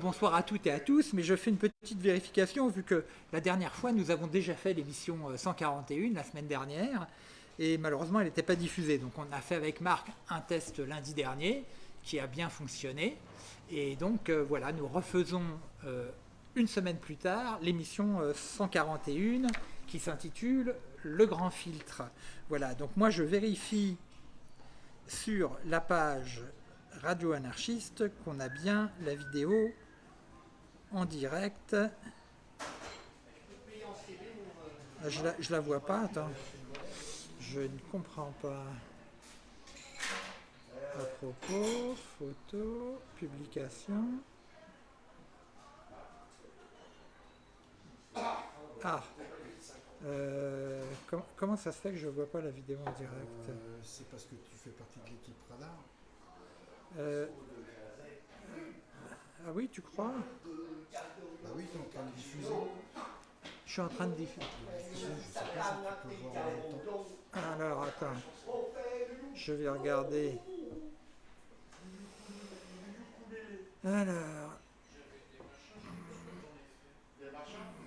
bonsoir à toutes et à tous, mais je fais une petite vérification vu que la dernière fois nous avons déjà fait l'émission 141 la semaine dernière et malheureusement elle n'était pas diffusée. Donc on a fait avec Marc un test lundi dernier qui a bien fonctionné et donc euh, voilà, nous refaisons euh, une semaine plus tard l'émission 141 euh, qui s'intitule Le Grand Filtre. Voilà, donc moi je vérifie sur la page radio anarchiste qu'on a bien la vidéo en direct. Ah, je la, la vois pas, attends. Je ne comprends pas. À propos, photo, publication. Ah euh, comment ça se fait que je ne vois pas la vidéo en direct? Euh, C'est parce que tu fais partie de l'équipe Radar. Euh, ah oui, tu crois? Bah oui, tu es en train de diffuser. Je suis en train de diffuser. Je sais pas si tu peux voir en même temps. Alors, attends. Je vais regarder. Alors.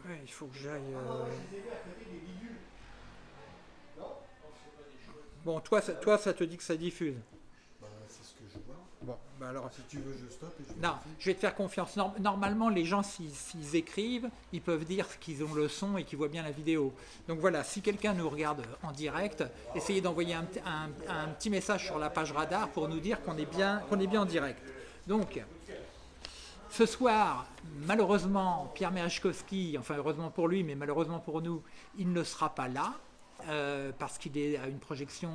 Ouais, il faut que j'aille. Euh, bon, toi ça, toi, ça te dit que ça diffuse Bon, bah alors si tu veux, je stoppe. Et je non, je vais te faire confiance. Normalement, les gens, s'ils écrivent, ils peuvent dire qu'ils ont le son et qu'ils voient bien la vidéo. Donc voilà, si quelqu'un nous regarde en direct, essayez d'envoyer un, petit message sur la page radar pour nous dire qu'on est, bien, est bien en direct. Donc, ce soir, malheureusement, Pierre Merechkowski, enfin heureusement pour lui, mais malheureusement pour nous, il ne sera pas là. Euh, parce qu'il est à une projection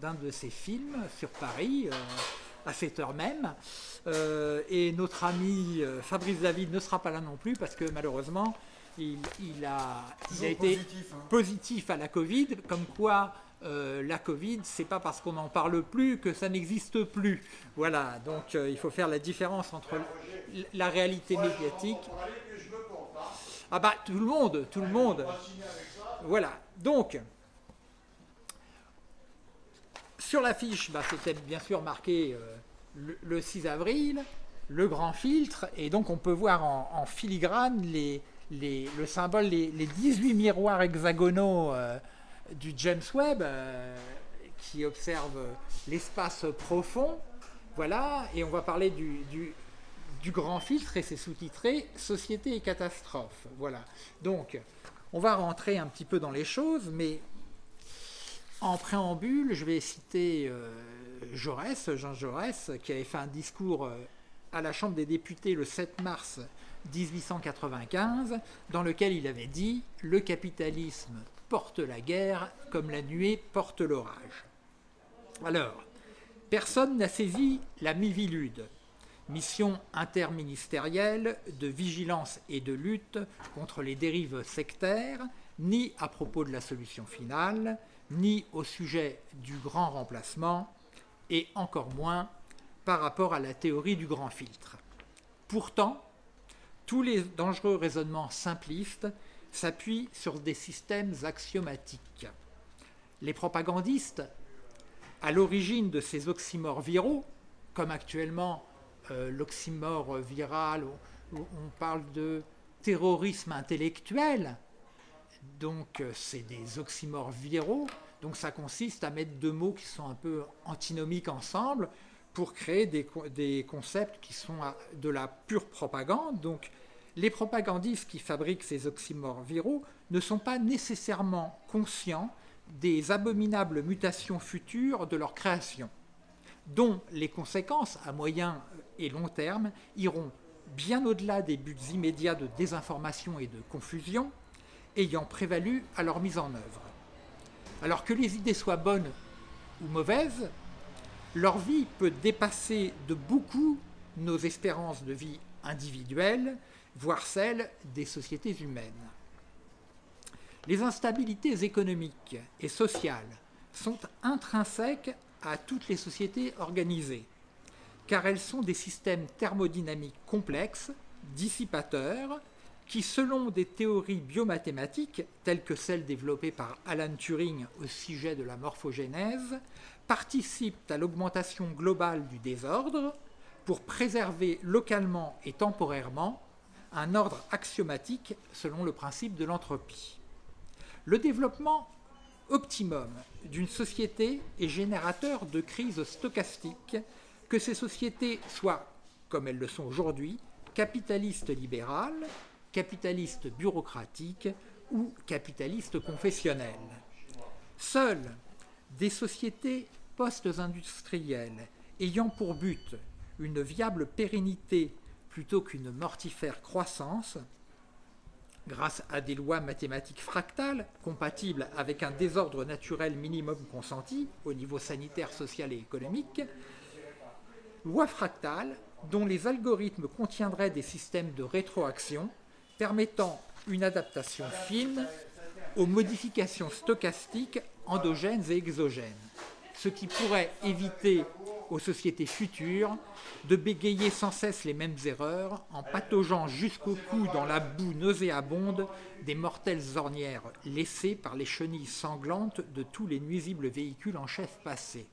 d'un de ses films sur Paris. Euh, à cette heure même. Euh, et notre ami euh, Fabrice David ne sera pas là non plus parce que malheureusement, il, a, été positif, hein. positif, à la Covid, comme quoi euh, la Covid, c'est pas parce qu'on n'en parle plus que ça n'existe plus. Voilà, donc il faut faire la différence entre la réalité médiatique. Ah bah tout le monde, tout le monde. Voilà, donc sur l'affiche, bah, c'était bien sûr marqué euh, le, 6 avril, le grand filtre, et donc on peut voir en, filigrane les, le symbole, les, 18 miroirs hexagonaux euh, du James Webb euh, qui observe l'espace profond. Voilà, et on va parler du, du grand filtre et c'est sous-titré Société et catastrophe. Voilà, donc on va rentrer un petit peu dans les choses, mais en préambule, je vais citer euh, Jaurès, Jean Jaurès, qui avait fait un discours euh, à la Chambre des députés le 7 mars 1895, dans lequel il avait dit « Le capitalisme porte la guerre comme la nuée porte l'orage ». Alors, personne n'a saisi la Mivilude, mission interministérielle de vigilance et de lutte contre les dérives sectaires, ni à propos de la solution finale, ni au sujet du grand remplacement, et encore moins par rapport à la théorie du grand filtre. Pourtant, tous les dangereux raisonnements simplistes s'appuient sur des systèmes axiomatiques. Les propagandistes, à l'origine de ces oxymores viraux, comme actuellement euh, l'oxymore viral, où on parle de terrorisme intellectuel, donc euh, c'est des oxymores viraux, donc ça consiste à mettre deux mots qui sont un peu antinomiques ensemble pour créer des, concepts qui sont de la pure propagande. Donc les propagandistes qui fabriquent ces oxymores viraux ne sont pas nécessairement conscients des abominables mutations futures de leur création, dont les conséquences à moyen et long terme iront bien au-delà des buts immédiats de désinformation et de confusion, ayant prévalu à leur mise en œuvre. Alors que les idées soient bonnes ou mauvaises, leur vie peut dépasser de beaucoup nos espérances de vie individuelles, voire celles des sociétés humaines. Les instabilités économiques et sociales sont intrinsèques à toutes les sociétés organisées, car elles sont des systèmes thermodynamiques complexes, dissipateurs, qui, selon des théories biomathématiques, telles que celles développées par Alan Turing au sujet de la morphogénèse, participent à l'augmentation globale du désordre, pour préserver localement et temporairement un ordre axiomatique selon le principe de l'entropie. Le développement optimum d'une société est générateur de crises stochastiques, que ces sociétés soient, comme elles le sont aujourd'hui, capitalistes libérales, capitalistes bureaucratiques ou capitalistes confessionnelles. Seules des sociétés post-industrielles ayant pour but une viable pérennité plutôt qu'une mortifère croissance, grâce à des lois mathématiques fractales compatibles avec un désordre naturel minimum consenti au niveau sanitaire, social et économique, lois fractales dont les algorithmes contiendraient des systèmes de rétroaction permettant une adaptation fine aux modifications stochastiques endogènes et exogènes, ce qui pourrait éviter aux sociétés futures de bégayer sans cesse les mêmes erreurs en pataugeant jusqu'au cou dans la boue nauséabonde des mortelles ornières laissées par les chenilles sanglantes de tous les nuisibles véhicules en chef passé.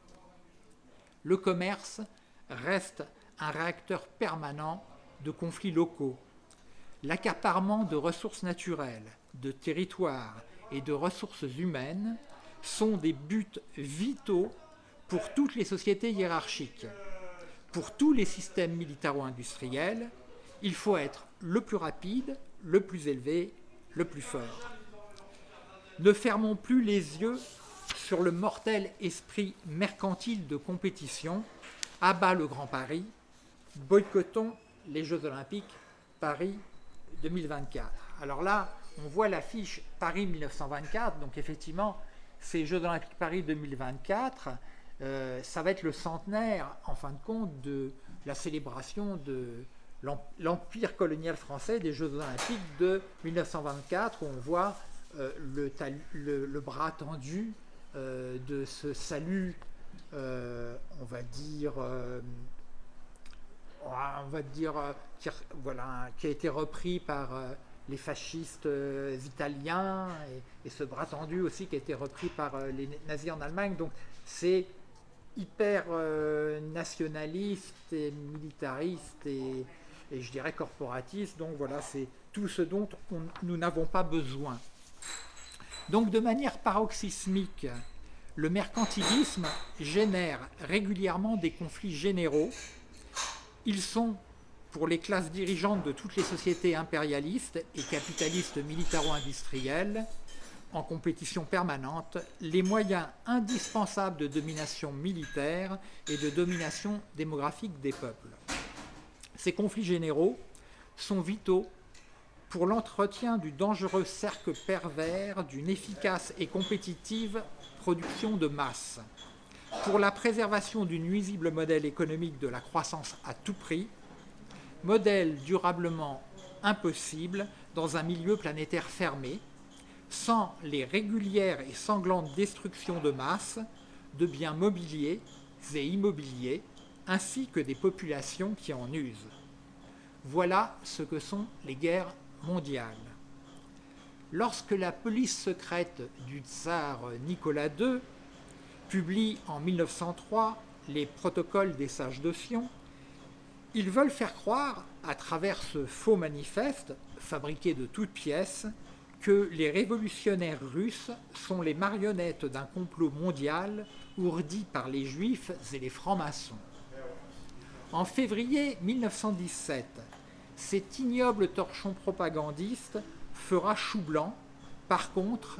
Le commerce reste un réacteur permanent de conflits locaux. L'accaparement de ressources naturelles, de territoires et de ressources humaines sont des buts vitaux pour toutes les sociétés hiérarchiques, pour tous les systèmes militaro-industriels, il faut être le plus rapide, le plus élevé, le plus fort. Ne fermons plus les yeux sur le mortel esprit mercantile de compétition, à bas le Grand Paris, boycottons les Jeux Olympiques Paris 2024. Alors là, on voit l'affiche Paris 1924, donc effectivement, ces Jeux Olympiques Paris 2024, euh, ça va être le centenaire, en fin de compte, de la célébration de l'empire colonial français des Jeux olympiques de 1924, où on voit euh, le, bras tendu euh, de ce salut, on va dire, on va dire, qui, voilà, qui a été repris par les fascistes italiens, et, et, ce bras tendu aussi qui a été repris par les nazis en Allemagne. Donc c'est hyper euh, nationaliste et militariste et, je dirais corporatiste. Donc voilà, c'est tout ce dont nous n'avons pas besoin. Donc de manière paroxysmique, le mercantilisme génère régulièrement des conflits généraux. Ils sont, pour les classes dirigeantes de toutes les sociétés impérialistes et capitalistes militaro-industrielles, en compétition permanente les moyens indispensables de domination militaire et de domination démographique des peuples. Ces conflits généraux sont vitaux pour l'entretien du dangereux cercle pervers d'une efficace et compétitive production de masse, pour la préservation du nuisible modèle économique de la croissance à tout prix, modèle durablement impossible dans un milieu planétaire fermé, sans les régulières et sanglantes destructions de masse de biens mobiliers et immobiliers, ainsi que des populations qui en usent. Voilà ce que sont les guerres mondiales. Lorsque la police secrète du tsar Nicolas II publie en 1903 les protocoles des sages de Sion, ils veulent faire croire, à travers ce faux manifeste, fabriqué de toutes pièces, que les révolutionnaires russes sont les marionnettes d'un complot mondial ourdi par les juifs et les francs-maçons. En février 1917, cet ignoble torchon propagandiste fera chou blanc. Par contre,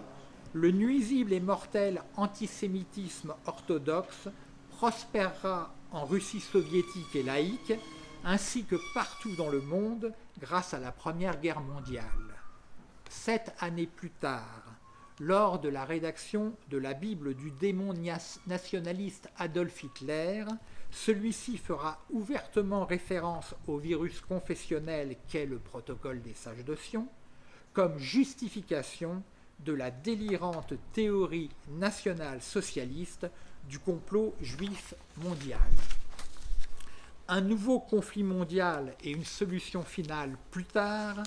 le nuisible et mortel antisémitisme orthodoxe prospérera en Russie soviétique et laïque, ainsi que partout dans le monde grâce à la Première Guerre mondiale. Sept années plus tard, lors de la rédaction de la Bible du démon nationaliste Adolf Hitler, celui-ci fera ouvertement référence au virus confessionnel qu'est le protocole des sages de Sion, comme justification de la délirante théorie nationale socialiste du complot juif mondial. Un nouveau conflit mondial et une solution finale plus tard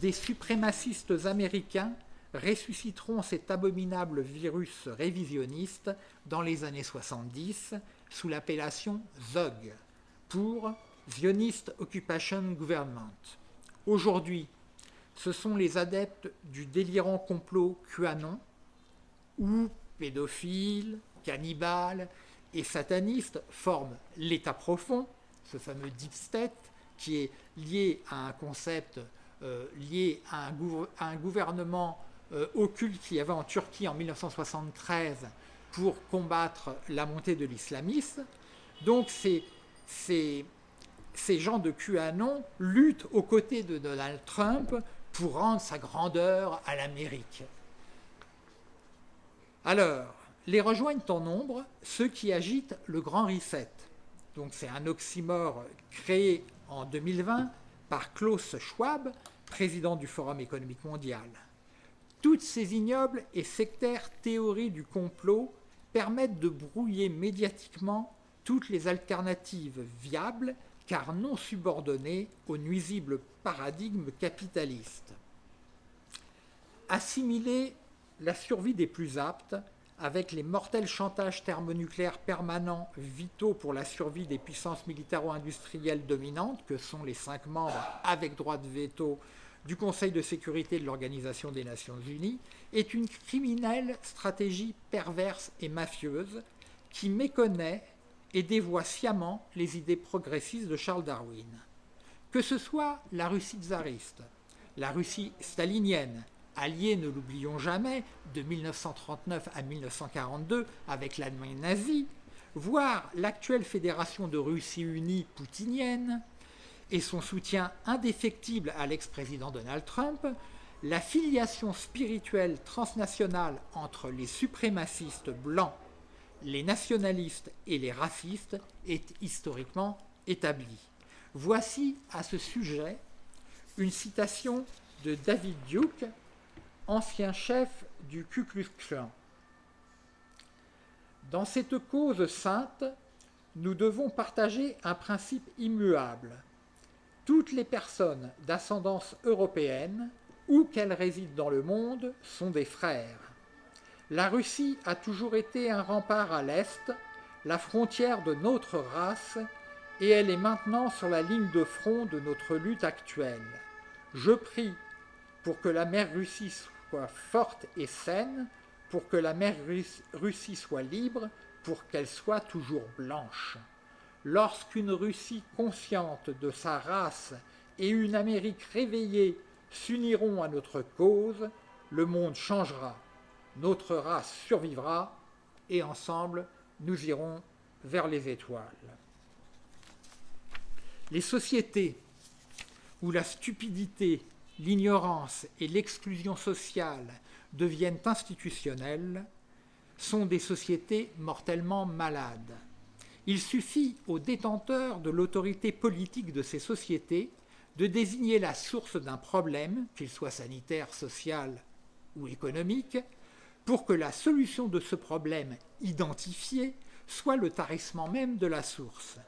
des suprémacistes américains ressusciteront cet abominable virus révisionniste dans les années 70 sous l'appellation ZOG, pour Zionist Occupation Government. Aujourd'hui, ce sont les adeptes du délirant complot QAnon, où pédophiles, cannibales et satanistes forment l'État profond, ce fameux deep state, qui est lié à un concept euh, lié à un, gouvernement euh, occulte qu'il y avait en Turquie en 1973 pour combattre la montée de l'islamisme. Donc ces, ces, ces gens de QAnon luttent aux côtés de Donald Trump rendre sa grandeur à l'Amérique. Alors, les rejoignent en nombre ceux qui agitent le grand reset. Donc c'est un oxymore créé en 2020 par Klaus Schwab, président du Forum économique mondial. Toutes ces ignobles et sectaires théories du complot permettent de brouiller médiatiquement toutes les alternatives viables car non subordonnées au nuisible paradigme capitaliste. Assimiler la survie des plus aptes avec les mortels chantages thermonucléaires permanents vitaux pour la survie des puissances militaro-industrielles dominantes, que sont les cinq membres avec droit de veto du Conseil de sécurité de l'Organisation des Nations Unies, est une criminelle stratégie perverse et mafieuse qui méconnaît et dévoie sciemment les idées progressistes de Charles Darwin. Que ce soit la Russie tsariste, la Russie stalinienne, alliée, ne l'oublions jamais, de 1939 à 1942 avec l'Allemagne nazie, voire l'actuelle Fédération de Russie unie poutinienne et son soutien indéfectible à l'ex-président Donald Trump, la filiation spirituelle transnationale entre les suprémacistes blancs, les nationalistes et les racistes est historiquement établie. Voici à ce sujet une citation de David Duke, ancien chef du Ku Klux Klan. Dans cette cause sainte, nous devons partager un principe immuable. Toutes les personnes d'ascendance européenne, où qu'elles résident dans le monde, sont des frères. La Russie a toujours été un rempart à l'Est, la frontière de notre race, et elle est maintenant sur la ligne de front de notre lutte actuelle. Je prie pour que la mère Russie soit forte et saine, pour que la mère Russie soit libre, pour qu'elle soit toujours blanche. Lorsqu'une Russie consciente de sa race et une Amérique réveillée s'uniront à notre cause, le monde changera, notre race survivra et ensemble nous irons vers les étoiles. Les sociétés où la stupidité l'ignorance et l'exclusion sociale deviennent institutionnelles sont des sociétés mortellement malades. Il suffit aux détenteurs de l'autorité politique de ces sociétés de désigner la source d'un problème, qu'il soit sanitaire, social ou économique, pour que la solution de ce problème identifié soit le tarissement même de la source.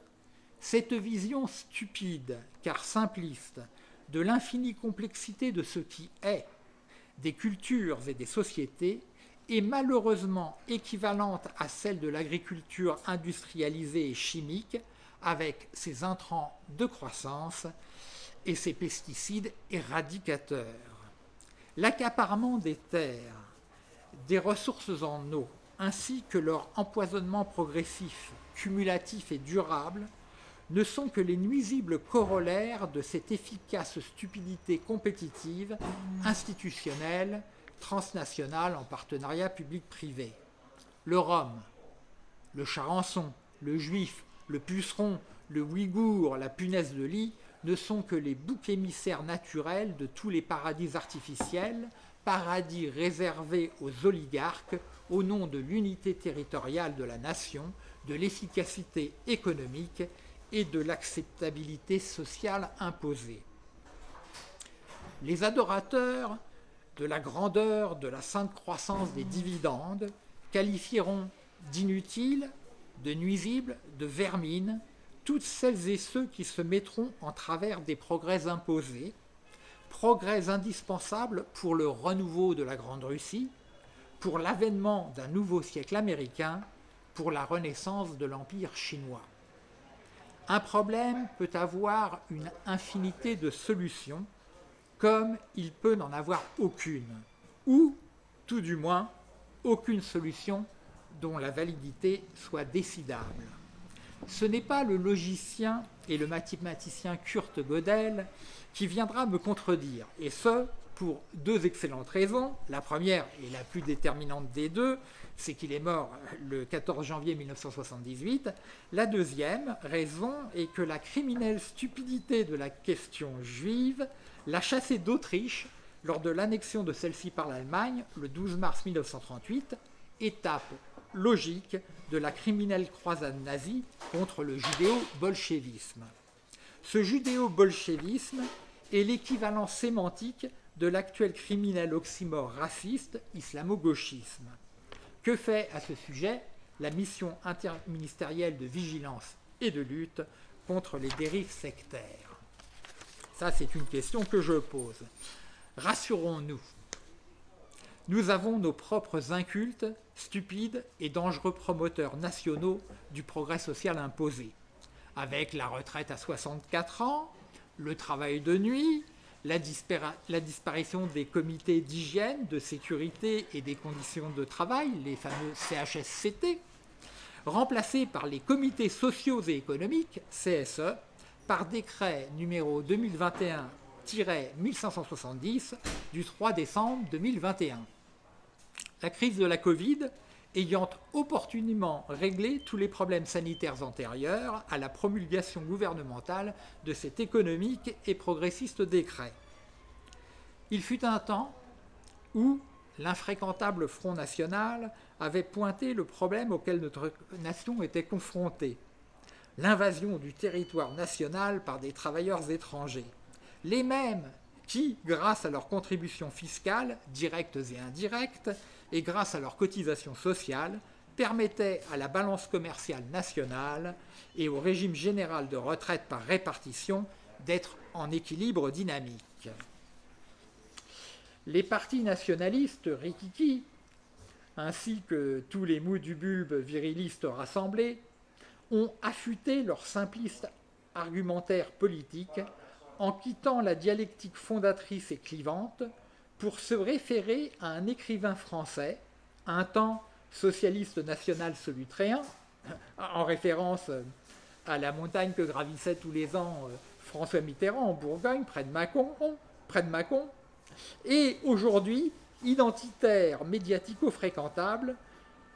Cette vision stupide, car simpliste, de l'infinie complexité de ce qui est, des cultures et des sociétés, est malheureusement équivalente à celle de l'agriculture industrialisée et chimique, avec ses intrants de croissance et ses pesticides éradicateurs. L'accaparement des terres, des ressources en eau, ainsi que leur empoisonnement progressif, cumulatif et durable, ne sont que les nuisibles corollaires de cette efficace stupidité compétitive, institutionnelle, transnationale en partenariat public-privé. Le Rhum, le charançon, le juif, le puceron, le ouïghour, la punaise de lit ne sont que les boucs émissaires naturels de tous les paradis artificiels, paradis réservés aux oligarques au nom de l'unité territoriale de la nation, de l'efficacité économique et de l'acceptabilité sociale imposée. Les adorateurs de la grandeur de la sainte croissance des dividendes qualifieront d'inutiles, de nuisibles, de vermines toutes celles et ceux qui se mettront en travers des progrès imposés, progrès indispensables pour le renouveau de la Grande Russie, pour l'avènement d'un nouveau siècle américain, pour la renaissance de l'Empire chinois Un problème peut avoir une infinité de solutions, comme il peut n'en avoir aucune, ou, tout du moins, aucune solution dont la validité soit décidable. Ce n'est pas le logicien et le mathématicien Kurt Gödel qui viendra me contredire, et ce, pour deux excellentes raisons. La première, et la plus déterminante des deux, c'est qu'il est mort le 14 janvier 1978. La deuxième raison est que la criminelle stupidité de la question juive l'a chassé d'Autriche lors de l'annexion de celle-ci par l'Allemagne le 12 mars 1938, étape logique de la criminelle croisade nazie contre le judéo-bolchevisme. Ce judéo-bolchevisme est l'équivalent sémantique de l'actuel criminel oxymore raciste islamo-gauchisme. Que fait à ce sujet la mission interministérielle de vigilance et de lutte contre les dérives sectaires? Ça, c'est une question que je pose. Rassurons-nous, nous avons nos propres incultes, stupides et dangereux promoteurs nationaux du progrès social imposé, avec la retraite à 64 ans, le travail de nuit, la, disparition des comités d'hygiène, de sécurité et des conditions de travail, les fameux CHSCT, remplacés par les comités sociaux et économiques, CSE, par décret numéro 2021-1570 du 3 décembre 2021. La crise de la Covid ayant opportunément réglé tous les problèmes sanitaires antérieurs à la promulgation gouvernementale de cet économique et progressiste décret. Il fut un temps où l'infréquentable Front National avait pointé le problème auquel notre nation était confrontée, l'invasion du territoire national par des travailleurs étrangers, les mêmes qui, grâce à leurs contributions fiscales, directes et indirectes, et grâce à leurs cotisations sociales, permettaient à la balance commerciale nationale et au régime général de retraite par répartition d'être en équilibre dynamique. Les partis nationalistes rikiki, ainsi que tous les mous du bulbe virilistes rassemblés, ont affûté leur simpliste argumentaire politique en quittant la dialectique fondatrice et clivante pour se référer à un écrivain français, un temps socialiste national solutréen, en référence à la montagne que gravissait tous les ans euh, François Mitterrand en Bourgogne, près de Mâcon, près de et aujourd'hui, identitaire médiatico-fréquentable,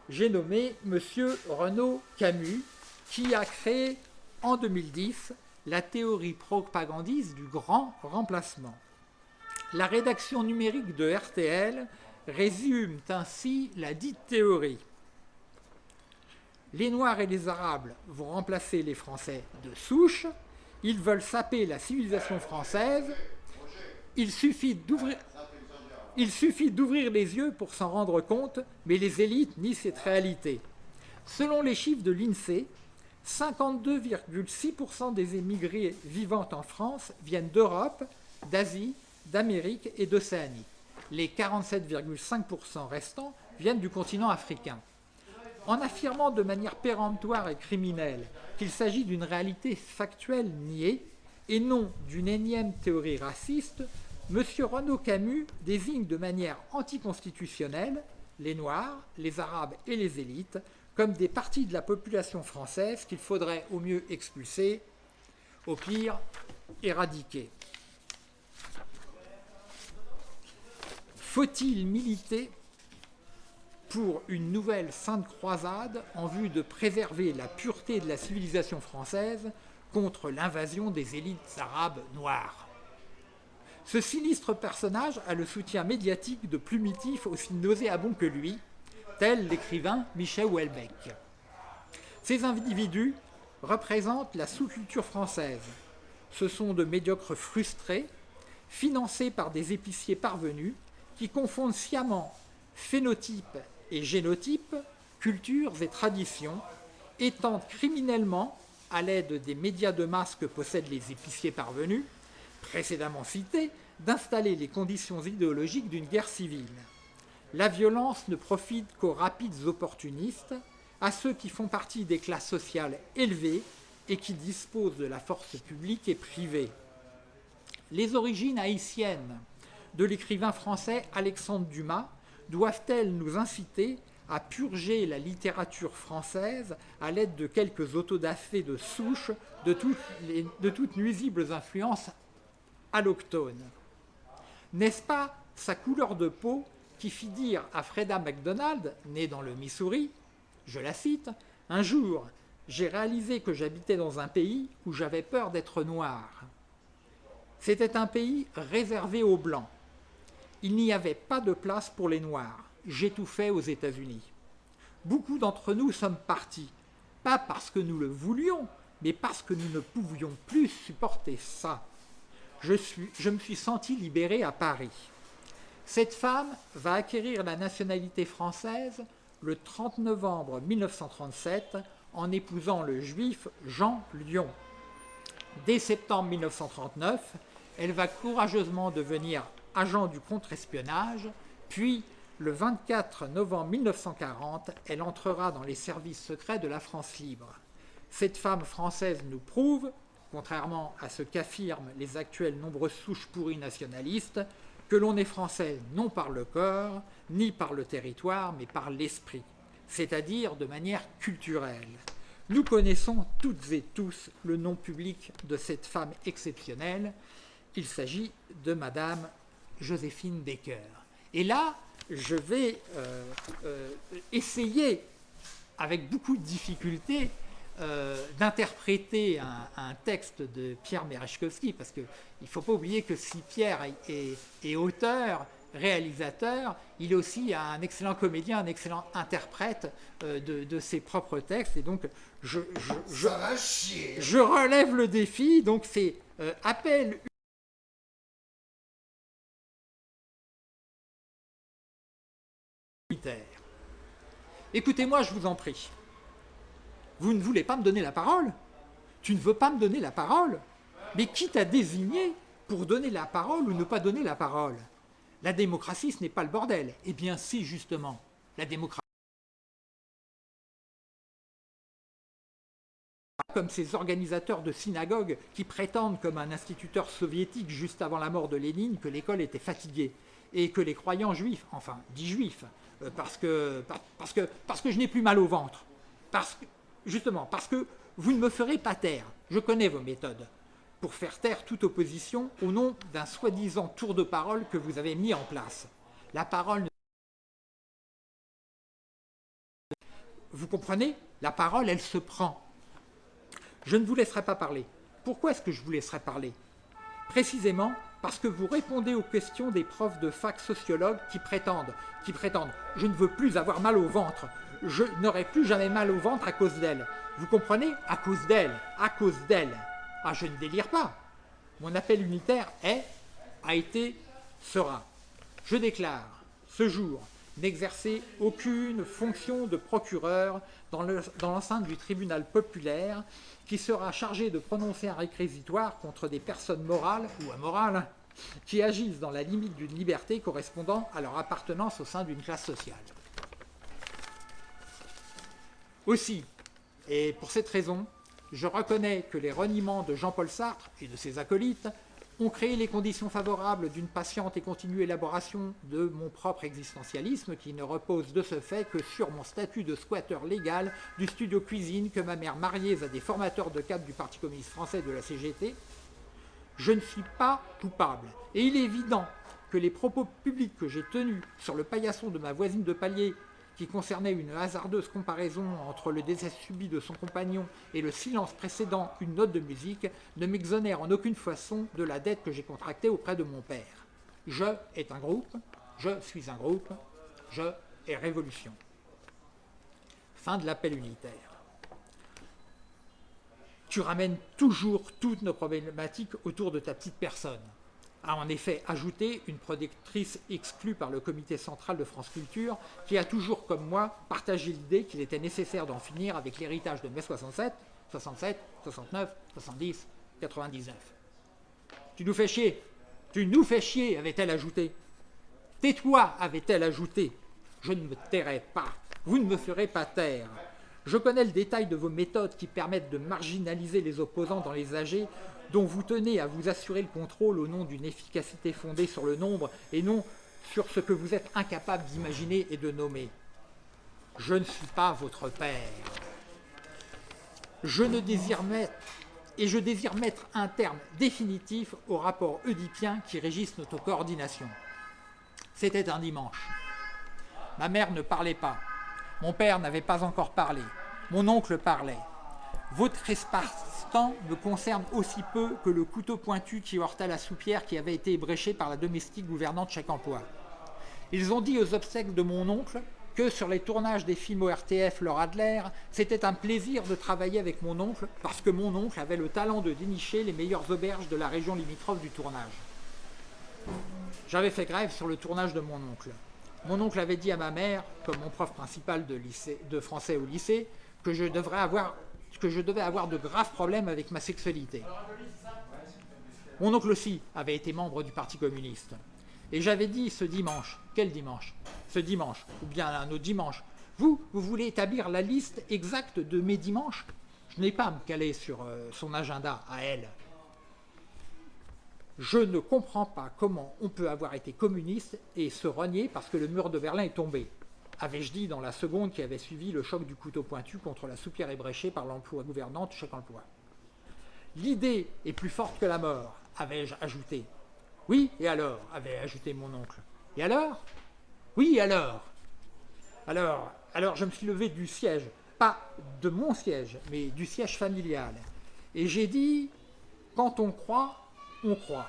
j'ai nommé M. Renaud Camus, qui a créé en 2010 la théorie propagandiste du grand remplacement. La rédaction numérique de RTL résume ainsi la dite théorie. Les Noirs et les Arabes vont remplacer les Français de souche, ils veulent saper la civilisation française, il suffit d'ouvrir... Les yeux pour s'en rendre compte, mais les élites nient cette réalité. Selon les chiffres de l'INSEE, 52,6% des émigrés vivant en France viennent d'Europe, d'Asie, d'Amérique et d'Océanie. Les 47,5% restants viennent du continent africain. En affirmant de manière péremptoire et criminelle qu'il s'agit d'une réalité factuelle niée et non d'une énième théorie raciste, M. Renaud Camus désigne de manière anticonstitutionnelle les Noirs, les Arabes et les élites comme des parties de la population française qu'il faudrait au mieux expulser, au pire éradiquer. Faut-il militer pour une nouvelle sainte croisade en vue de préserver la pureté de la civilisation française contre l'invasion des élites arabes noires? Ce sinistre personnage a le soutien médiatique de plumitifs aussi nauséabonds que lui, tel l'écrivain Michel Houellebecq. Ces individus représentent la sous-culture française. Ce sont de médiocres frustrés, financés par des épiciers parvenus, qui confondent sciemment phénotype et génotype, cultures et traditions, et tentent criminellement, à l'aide des médias de masse que possèdent les épiciers parvenus, précédemment cités, d'installer les conditions idéologiques d'une guerre civile. La violence ne profite qu'aux rapides opportunistes, à ceux qui font partie des classes sociales élevées et qui dispose de la force publique et privée. Les origines haïtiennes de l'écrivain français Alexandre Dumas doivent-elles nous inciter à purger la littérature française à l'aide de quelques autodafés de souche de toutes, de toutes nuisibles influences alloctones? N'est-ce pas sa couleur de peau qui fit dire à Freda MacDonald, née dans le Missouri, je la cite, Un jour, j'ai réalisé que j'habitais dans un pays où j'avais peur d'être noir. C'était un pays réservé aux Blancs. Il n'y avait pas de place pour les Noirs. J'étouffais aux États-Unis. Beaucoup d'entre nous sommes partis, pas parce que nous le voulions, mais parce que nous ne pouvions plus supporter ça. Je, je me suis senti libéré à Paris. Cette femme va acquérir la nationalité française le 30 novembre 1937 en épousant le juif Jean Lyon. Dès septembre 1939, elle va courageusement devenir agent du contre-espionnage, puis le 24 novembre 1940, elle entrera dans les services secrets de la France libre. Cette femme française nous prouve, contrairement à ce qu'affirment les actuelles nombreuses souches pourries nationalistes, que l'on est français non par le corps, ni par le territoire, mais par l'esprit, c'est-à-dire de manière culturelle. Nous connaissons toutes et tous le nom public de cette femme exceptionnelle. Il s'agit de Madame Joséphine Baker. Et là, je vais euh, euh, essayer, avec beaucoup de difficultés, euh, d'interpréter un, texte de Pierre Merechkowski, parce qu'il ne faut pas oublier que si Pierre est, auteur, réalisateur, il est aussi un excellent comédien, un excellent interprète de, ses propres textes. Et donc, je, je relève le défi. Donc, c'est appel Écoutez-moi, je vous en prie. Vous ne voulez pas me donner la parole? Tu ne veux pas me donner la parole? Mais qui t'a désigné pour donner la parole ou ne pas donner la parole? La démocratie, ce n'est pas le bordel. Eh bien si, justement, la démocratie... comme ces organisateurs de synagogues qui prétendent, comme un instituteur soviétique juste avant la mort de Lénine, que l'école était fatiguée et que les croyants juifs, enfin, dits juifs, euh, parce que, parce, que, parce que je n'ai plus mal au ventre. Parce justement, parce que vous ne me ferez pas taire. Je connais vos méthodes pour faire taire toute opposition au nom d'un soi-disant tour de parole que vous avez mis en place. La parole Vous comprenez? La parole, elle se prend. Je ne vous laisserai pas parler. Pourquoi est-ce que je vous laisserai parler? Précisément parce que vous répondez aux questions des profs de fac sociologues qui prétendent, qui prétendent « je ne veux plus avoir mal au ventre, je n'aurai plus jamais mal au ventre à cause d'elle ». Vous comprenez? À cause d'elle, à cause d'elle. Ah, je ne délire pas. Mon appel unitaire est, a été, sera. Je déclare, ce jour, n'exercer aucune fonction de procureur dans l'enceinte du tribunal populaire qui sera chargé de prononcer un réquisitoire contre des personnes morales ou amorales qui agissent dans la limite d'une liberté correspondant à leur appartenance au sein d'une classe sociale. Aussi, et pour cette raison, je reconnais que les reniements de Jean-Paul Sartre et de ses acolytes ont créé les conditions favorables d'une patiente et continue élaboration de mon propre existentialisme qui ne repose de ce fait que sur mon statut de squatteur légal du studio cuisine que ma mère mariée à des formateurs de cadre du Parti communiste français de la CGT. Je ne suis pas coupable et il est évident que les propos publics que j'ai tenus sur le paillasson de ma voisine de palier qui concernait une hasardeuse comparaison entre le décès subi de son compagnon et le silence précédant une note de musique, ne m'exonère en aucune façon de la dette que j'ai contractée auprès de mon père. Je est un groupe, je suis un groupe, je est révolution. Fin de l'appel unitaire. Tu ramènes toujours toutes nos problématiques autour de ta petite personne a en effet ajouté une productrice exclue par le comité central de France Culture qui a toujours, comme moi, partagé l'idée qu'il était nécessaire d'en finir avec l'héritage de mai 67, 67, 69, 70, 99. Tu nous fais chier, tu nous fais chier, avait-elle ajouté. Tais-toi, avait-elle ajouté. Je ne me tairai pas, vous ne me ferez pas taire. Je connais le détail de vos méthodes qui permettent de marginaliser les opposants dans les AG dont vous tenez à vous assurer le contrôle au nom d'une efficacité fondée sur le nombre et non sur ce que vous êtes incapable d'imaginer et de nommer. Je ne suis pas votre père. Je ne désire mettre, et je désire mettre un terme définitif au rapport oedipien qui régisse notre coordination. C'était un dimanche. Ma mère ne parlait pas. Mon père n'avait pas encore parlé. Mon oncle parlait. Votre me concerne aussi peu que le couteau pointu qui heurta la soupière qui avait été ébréchée par la domestique gouvernante chaque emploi. Ils ont dit aux obsèques de mon oncle que sur les tournages des films au RTF Laura Adler, c'était un plaisir de travailler avec mon oncle parce que mon oncle avait le talent de dénicher les meilleures auberges de la région limitrophe du tournage. J'avais fait grève sur le tournage de mon oncle. Mon oncle avait dit à ma mère, comme mon prof principal de français au lycée, que je, devrais avoir, que je devais avoir de graves problèmes avec ma sexualité. Mon oncle aussi avait été membre du Parti communiste. Et j'avais dit ce dimanche, quel dimanche? Ce dimanche, ou bien un autre dimanche, vous, vous voulez établir la liste exacte de mes dimanches? Je n'ai pas à me caler sur euh, son agenda à elle. Je ne comprends pas comment on peut avoir été communiste et se renier parce que le mur de Berlin est tombé, avais-je dit dans la seconde qui avait suivi le choc du couteau pointu contre la soupière ébréchée par l'emploi gouvernante chaque emploi. L'idée est plus forte que la mort, avais-je ajouté. Oui, et alors avait ajouté mon oncle. Et alors? Oui, et alors? Alors, alors je me suis levé du siège, pas de mon siège, mais du siège familial. Et j'ai dit, quand on croit, on croit.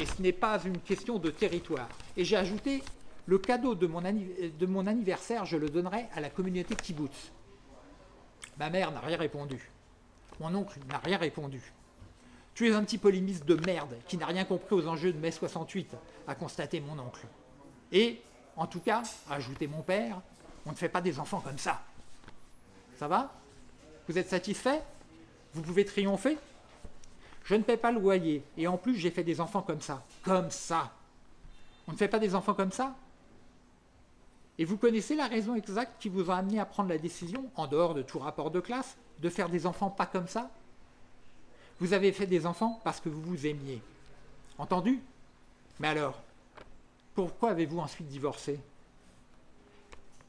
Et ce n'est pas une question de territoire. Et j'ai ajouté, le cadeau de mon, anniversaire, je le donnerai à la communauté kibbutz. Ma mère n'a rien répondu. Mon oncle n'a rien répondu. Tu es un petit polémiste de merde qui n'a rien compris aux enjeux de mai 68, a constaté mon oncle. Et, en tout cas, a ajouté mon père, on ne fait pas des enfants comme ça. Ça va? Vous êtes satisfait? Vous pouvez triompher? Je ne paie pas le loyer. Et en plus, j'ai fait des enfants comme ça. Comme ça. On ne fait pas des enfants comme ça? Et vous connaissez la raison exacte qui vous a amené à prendre la décision, en dehors de tout rapport de classe, de faire des enfants pas comme ça? Vous avez fait des enfants parce que vous vous aimiez. Entendu? Mais alors, pourquoi avez-vous ensuite divorcé?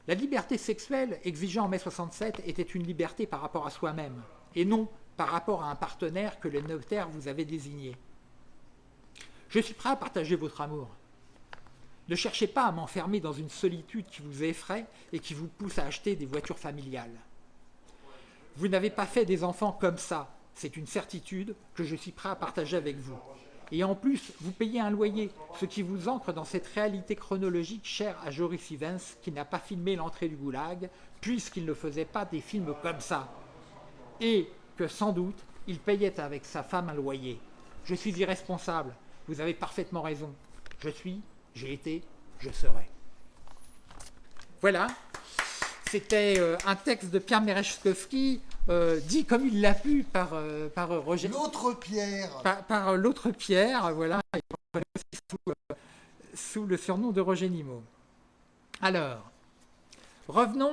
La liberté sexuelle exigée en mai 67 était une liberté par rapport à soi-même, et non par rapport à un partenaire que le notaire vous avait désigné. Je suis prêt à partager votre amour. Ne cherchez pas à m'enfermer dans une solitude qui vous effraie et qui vous pousse à acheter des voitures familiales. Vous n'avez pas fait des enfants comme ça, c'est une certitude que je suis prêt à partager avec vous. Et en plus, vous payez un loyer, ce qui vous ancre dans cette réalité chronologique chère à Joris Ivens, qui n'a pas filmé l'entrée du goulag, puisqu'il ne faisait pas des films comme ça. Et que sans doute il payait avec sa femme un loyer. Je suis irresponsable, vous avez parfaitement raison. Je suis, j'ai été, je serai. Voilà, c'était euh, un texte de Pierre Merechkowski, euh, dit comme il l'a pu par, euh, par Roger. L'autre Pierre Par, l'autre Pierre, voilà, sous, sous le surnom de Roger Nimot. Alors, revenons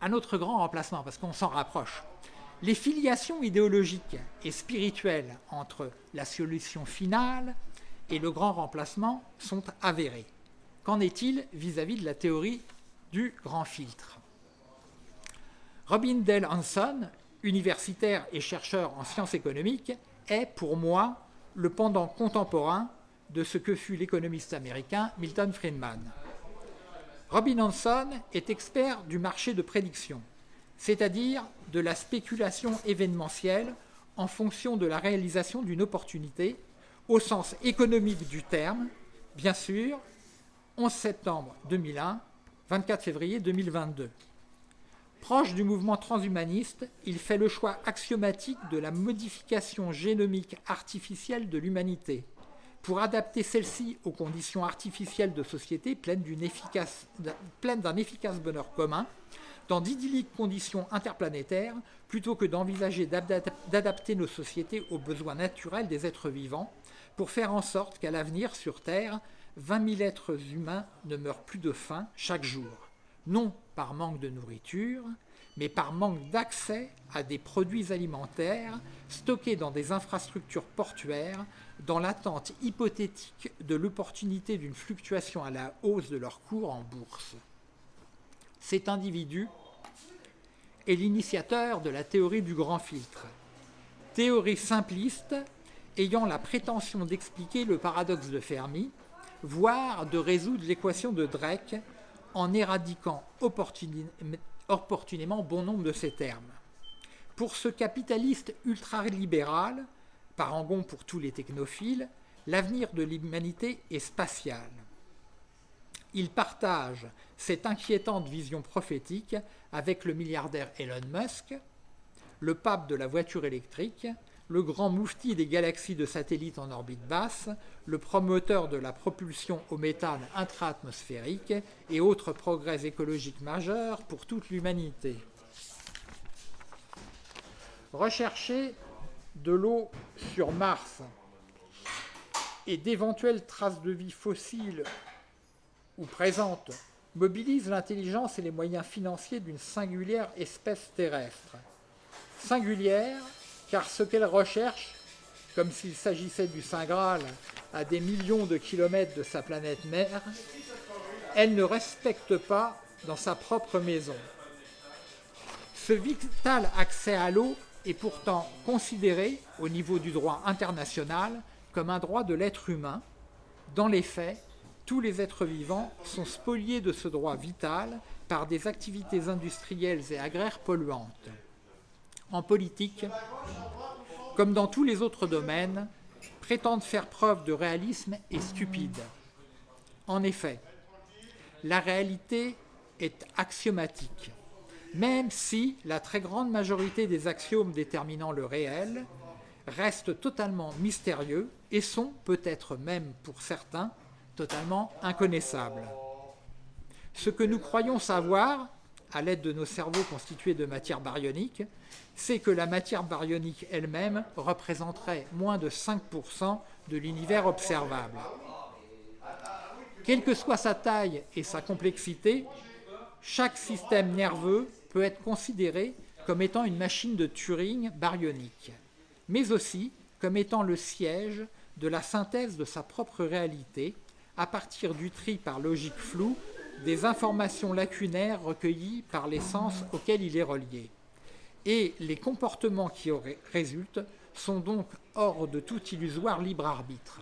à notre grand remplacement, parce qu'on s'en rapproche. Les filiations idéologiques et spirituelles entre la solution finale et le grand remplacement sont avérées. Qu'en est-il vis-à-vis de la théorie du grand filtre? Robin Dale Hanson, universitaire et chercheur en sciences économiques, est pour moi le pendant contemporain de ce que fut l'économiste américain Milton Friedman. Robin Hanson est expert du marché de prédiction c'est-à-dire de la spéculation événementielle en fonction de la réalisation d'une opportunité, au sens économique du terme, bien sûr, 11 septembre 2001, 24 février 2022. Proche du mouvement transhumaniste, il fait le choix axiomatique de la modification génomique artificielle de l'humanité pour adapter celle-ci aux conditions artificielles de société pleines d'un efficace, bonheur commun, dans d'idylliques conditions interplanétaires plutôt que d'envisager d'adapter nos sociétés aux besoins naturels des êtres vivants pour faire en sorte qu'à l'avenir sur Terre, 20 000 êtres humains ne meurent plus de faim chaque jour, non par manque de nourriture, mais par manque d'accès à des produits alimentaires stockés dans des infrastructures portuaires, dans l'attente hypothétique de l'opportunité d'une fluctuation à la hausse de leur cours en bourse. Cet individu est l'initiateur de la théorie du grand filtre, théorie simpliste ayant la prétention d'expliquer le paradoxe de Fermi, voire de résoudre l'équation de Drake en éradiquant opportunément bon nombre de ces termes. Pour ce capitaliste ultralibéral, parangon pour tous les technophiles, l'avenir de l'humanité est spatial. Il partage cette inquiétante vision prophétique avec le milliardaire Elon Musk, le pape de la voiture électrique, le grand moufti des galaxies de satellites en orbite basse, le promoteur de la propulsion au méthane intra-atmosphérique et autres progrès écologiques majeurs pour toute l'humanité. Rechercher de l'eau sur Mars et d'éventuelles traces de vie fossiles ou présentes mobilise l'intelligence et les moyens financiers d'une singulière espèce terrestre. Singulière car ce qu'elle recherche, comme s'il s'agissait du Saint Graal à des millions de kilomètres de sa planète mère, elle ne respecte pas dans sa propre maison. Ce vital accès à l'eau est pourtant considéré au niveau du droit international comme un droit de l'être humain. Dans les faits, tous les êtres vivants sont spoliés de ce droit vital par des activités industrielles et agraires polluantes en politique, comme dans tous les autres domaines, prétendent faire preuve de réalisme est stupide. En effet, la réalité est axiomatique, même si la très grande majorité des axiomes déterminant le réel restent totalement mystérieux et sont peut-être même pour certains totalement inconnaissables. Ce que nous croyons savoir, à l'aide de nos cerveaux constitués de matière baryonique, c'est que la matière baryonique elle-même représenterait moins de 5% de l'univers observable. Quelle que soit sa taille et sa complexité, chaque système nerveux peut être considéré comme étant une machine de Turing baryonique, mais aussi comme étant le siège de la synthèse de sa propre réalité à partir du tri par logique floue des informations lacunaires recueillies par les sens auxquels il est relié. Et les comportements qui en résultent sont donc hors de tout illusoire libre arbitre.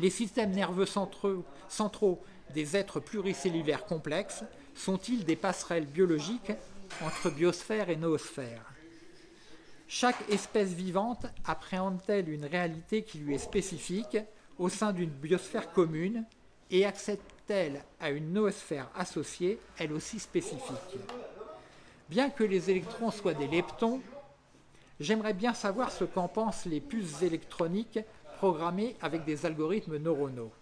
Les systèmes nerveux centraux, centraux des êtres pluricellulaires complexes sont-ils des passerelles biologiques entre biosphère et noosphère? Chaque espèce vivante appréhende-t-elle une réalité qui lui est spécifique? Au sein d'une biosphère commune et accède-t-elle à une noosphère associée, elle aussi spécifique? Bien que les électrons soient des leptons, j'aimerais bien savoir ce qu'en pensent les puces électroniques programmées avec des algorithmes neuronaux.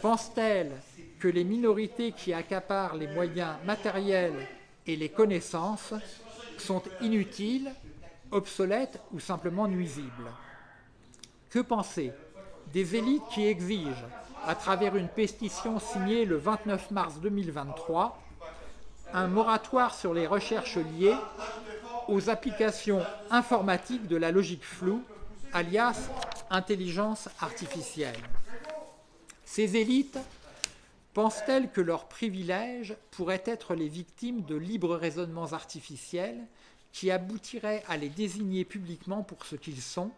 Pensent-elles que les minorités qui accaparent les moyens matériels et les connaissances sont inutiles, obsolètes ou simplement nuisibles? Que penser? Des élites qui exigent, à travers une pétition signée le 29 mars 2023, un moratoire sur les recherches liées aux applications informatiques de la logique floue, alias intelligence artificielle. Ces élites pensent-elles que leurs privilèges pourraient être les victimes de libres raisonnements artificiels qui aboutiraient à les désigner publiquement pour ce qu'ils sont,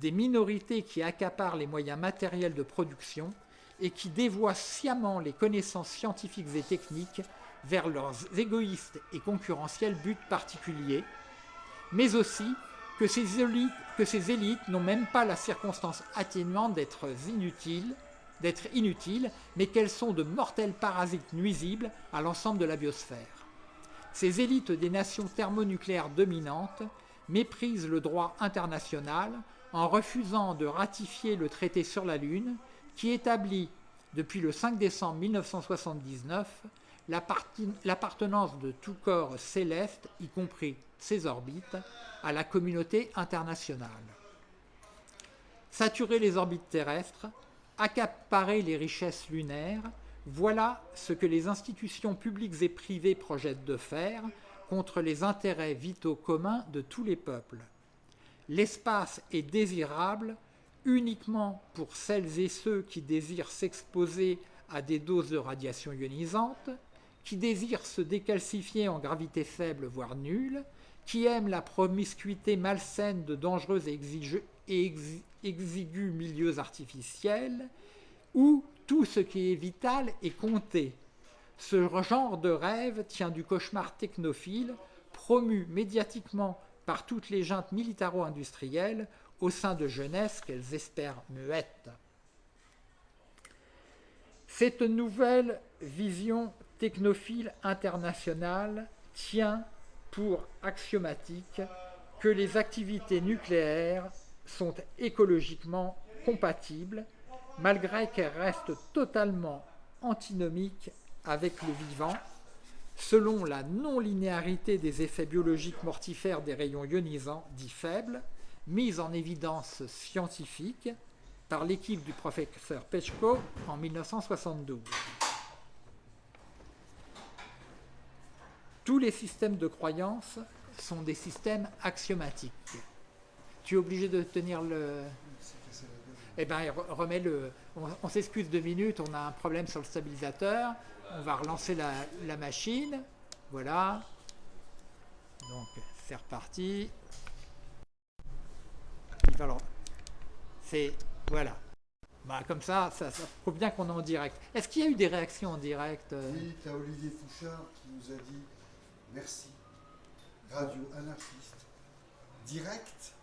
des minorités qui accaparent les moyens matériels de production et qui dévoient sciemment les connaissances scientifiques et techniques vers leurs égoïstes et concurrentiels buts particuliers, mais aussi que ces élites, n'ont même pas la circonstance atténuante d'être inutiles, d'être inutiles, mais qu'elles sont de mortels parasites nuisibles à l'ensemble de la biosphère. Ces élites des nations thermonucléaires dominantes méprisent le droit international en refusant de ratifier le traité sur la Lune qui établit, depuis le 5 décembre 1979, l'appartenance de tout corps céleste, y compris ses orbites, à la communauté internationale. Saturer les orbites terrestres, accaparer les richesses lunaires, voilà ce que les institutions publiques et privées projettent de faire contre les intérêts vitaux communs de tous les peuples. L'espace est désirable uniquement pour celles et ceux qui désirent s'exposer à des doses de radiation ionisante, qui désirent se décalcifier en gravité faible voire nulle, qui aiment la promiscuité malsaine de dangereux et exigus milieux artificiels, où tout ce qui est vital est compté. Ce genre de rêve tient du cauchemar technophile, promu médiatiquement par toutes les juntes militaro-industrielles au sein de jeunesse qu'elles espèrent muettes. Cette nouvelle vision technophile internationale tient pour axiomatique que les activités nucléaires sont écologiquement compatibles, malgré qu'elles restent totalement antinomiques avec le vivant, selon la non-linéarité des effets biologiques mortifères des rayons ionisants dits faibles, mise en évidence scientifique par l'équipe du professeur Pechko en 1972. Tous les systèmes de croyance sont des systèmes axiomatiques. Tu es obligé de tenir le... Eh bien, remets le... On, s'excuse deux minutes, on a un problème sur le stabilisateur. On va relancer la, la machine. Voilà. Donc, c'est reparti alors, c'est, voilà. Bah, comme ça, ça, ça prouve bien qu'on est en direct. Est-ce qu'il y a eu des réactions en direct euh Oui, tu as Olivier Fouchard qui nous a dit merci. Radio anarchiste. Direct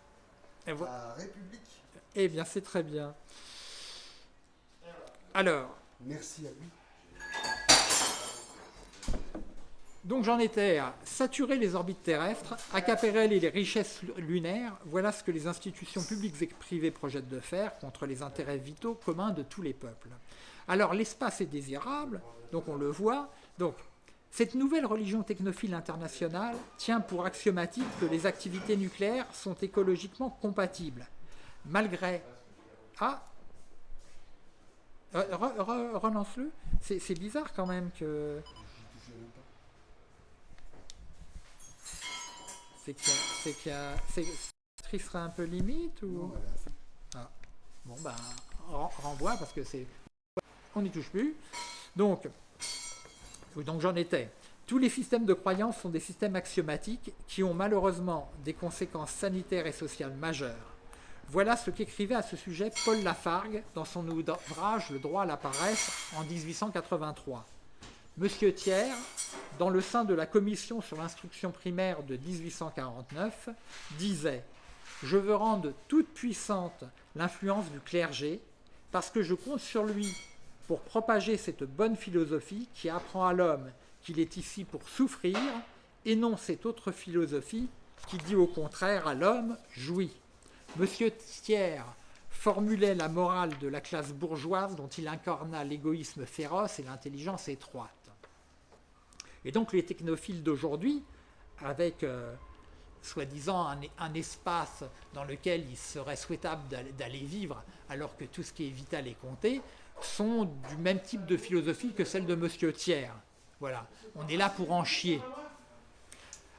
à la République. Eh bien, c'est très bien. Alors. Merci à lui. Donc j'en étais à saturer les orbites terrestres, accaparer les richesses lunaires, voilà ce que les institutions publiques et privées projettent de faire contre les intérêts vitaux communs de tous les peuples. Alors l'espace est désirable, donc on le voit, donc cette nouvelle religion technophile internationale tient pour axiomatique que les activités nucléaires sont écologiquement compatibles, malgré... Ah Relance-le. C'est bizarre quand même que... C'est qu'il y a... C'est serait un peu limite ou... Ah. Bon ben, renvoie parce que c'est... On n'y touche plus. Donc, donc j'en étais. Tous les systèmes de croyance sont des systèmes axiomatiques qui ont malheureusement des conséquences sanitaires et sociales majeures. Voilà ce qu'écrivait à ce sujet Paul Lafargue dans son ouvrage Le droit à la paresse en 1883. Monsieur Thiers, dans le sein de la commission sur l'instruction primaire de 1849, disait « Je veux rendre toute puissante l'influence du clergé parce que je compte sur lui pour propager cette bonne philosophie qui apprend à l'homme qu'il est ici pour souffrir et non cette autre philosophie qui dit au contraire à l'homme « jouit ». Monsieur Thiers formulait la morale de la classe bourgeoise dont il incarna l'égoïsme féroce et l'intelligence étroite. Et donc les technophiles d'aujourd'hui, avec euh, soi-disant un, espace dans lequel il serait souhaitable d'aller vivre alors que tout ce qui est vital est compté, sont du même type de philosophie que celle de Monsieur Thiers. Voilà, on est là pour en chier.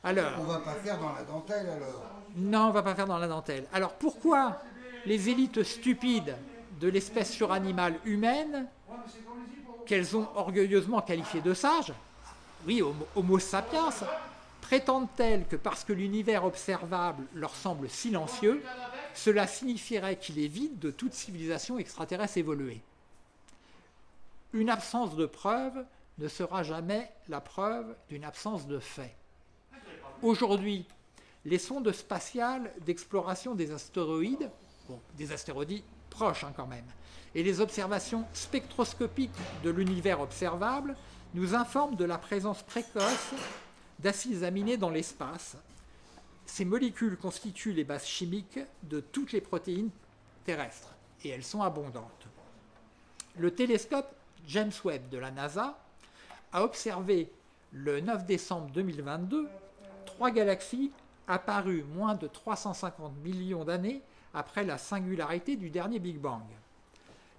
Alors, on va pas faire dans la dentelle alors Non, on va pas faire dans la dentelle. Alors pourquoi les élites stupides de l'espèce suranimale humaine, qu'elles ont orgueilleusement qualifiées de sages, oui, Homo sapiens, prétendent-elles que parce que l'univers observable leur semble silencieux, cela signifierait qu'il est vide de toute civilisation extraterrestre évoluée? Une absence de preuve ne sera jamais la preuve d'une absence de fait. Aujourd'hui, les sondes spatiales d'exploration des astéroïdes, des astéroïdes proches hein, quand même, et les observations spectroscopiques de l'univers observable nous informe de la présence précoce d'acides aminés dans l'espace. Ces molécules constituent les bases chimiques de toutes les protéines terrestres et elles sont abondantes. Le télescope James Webb de la NASA a observé le 9 décembre 2022 trois galaxies apparues moins de 350 millions d'années après la singularité du dernier Big Bang.